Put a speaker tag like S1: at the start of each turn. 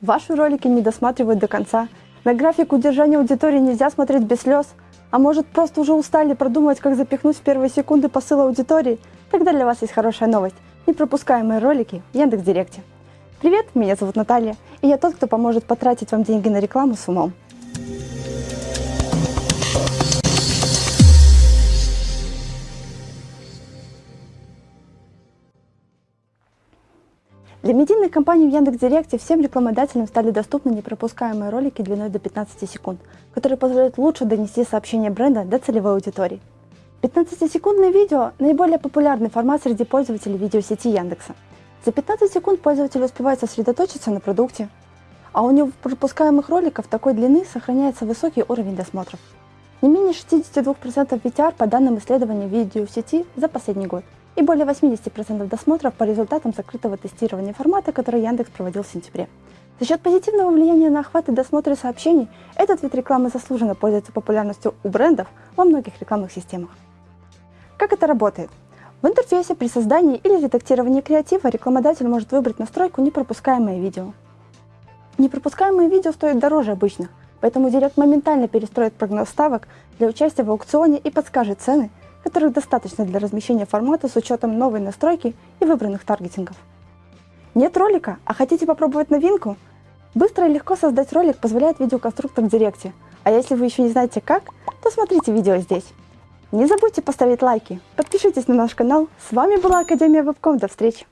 S1: Ваши ролики не досматривают до конца. На график удержания аудитории нельзя смотреть без слез. А может просто уже устали продумывать, как запихнуть в первые секунды посыл аудитории? Тогда для вас есть хорошая новость. Непропускаемые ролики в Яндекс.Директе. Привет, меня зовут Наталья, и я тот, кто поможет потратить вам деньги на рекламу с умом. Для медийных компаний в Яндекс.Директе всем рекламодателям стали доступны непропускаемые ролики длиной до 15 секунд, которые позволяют лучше донести сообщение бренда до целевой аудитории. 15-секундное видео – наиболее популярный формат среди пользователей видеосети Яндекса. За 15 секунд пользователь успевает сосредоточиться на продукте, а у непропускаемых роликов такой длины сохраняется высокий уровень досмотров. Не менее 62% VTR по данным исследования видеосети за последний год – и более 80% досмотров по результатам закрытого тестирования формата, который Яндекс проводил в сентябре. За счет позитивного влияния на охват и досмотры сообщений, этот вид рекламы заслуженно пользуется популярностью у брендов во многих рекламных системах. Как это работает? В интерфейсе при создании или редактировании креатива рекламодатель может выбрать настройку «Непропускаемое видео». Непропускаемые видео стоят дороже обычных, поэтому Директ моментально перестроит прогноз ставок для участия в аукционе и подскажет цены, которых достаточно для размещения формата с учетом новой настройки и выбранных таргетингов. Нет ролика, а хотите попробовать новинку? Быстро и легко создать ролик позволяет видеоконструктор в Директе, а если вы еще не знаете как, то смотрите видео здесь. Не забудьте поставить лайки, подпишитесь на наш канал. С вами была Академия Вебком. До встречи!